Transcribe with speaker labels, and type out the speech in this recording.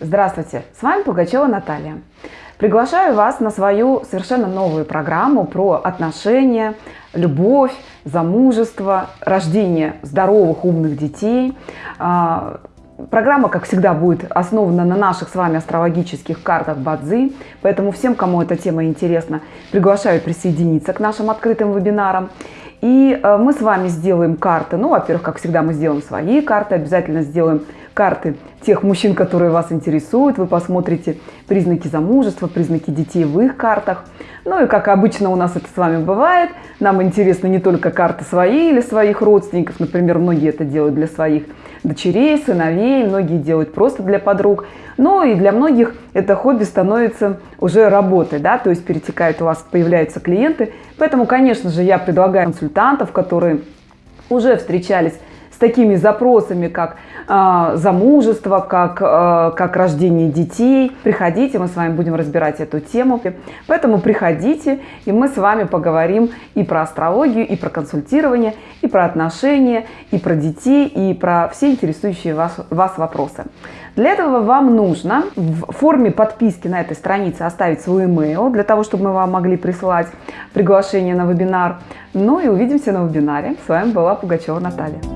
Speaker 1: Здравствуйте, с вами Пугачева Наталья. Приглашаю вас на свою совершенно новую программу про отношения, любовь, замужество, рождение здоровых, умных детей. А, программа, как всегда, будет основана на наших с вами астрологических картах Бадзи, поэтому всем, кому эта тема интересна, приглашаю присоединиться к нашим открытым вебинарам. И э, мы с вами сделаем карты. Ну, во-первых, как всегда, мы сделаем свои карты, обязательно сделаем карты тех мужчин, которые вас интересуют. Вы посмотрите признаки замужества, признаки детей в их картах. Ну и как обычно у нас это с вами бывает, нам интересны не только карты свои или своих родственников. Например, многие это делают для своих дочерей, сыновей, многие делают просто для подруг. Но и для многих это хобби становится уже работой, да, то есть перетекает у вас, появляются клиенты. Поэтому, конечно же, я предлагаю консультантов, которые уже встречались с такими запросами, как э, замужество, как, э, как рождение детей. Приходите, мы с вами будем разбирать эту тему. Поэтому приходите, и мы с вами поговорим и про астрологию, и про консультирование, и про отношения, и про детей, и про все интересующие вас, вас вопросы. Для этого вам нужно в форме подписки на этой странице оставить свой email, для того, чтобы мы вам могли присылать приглашение на вебинар. Ну и увидимся на вебинаре. С вами была Пугачева Наталья.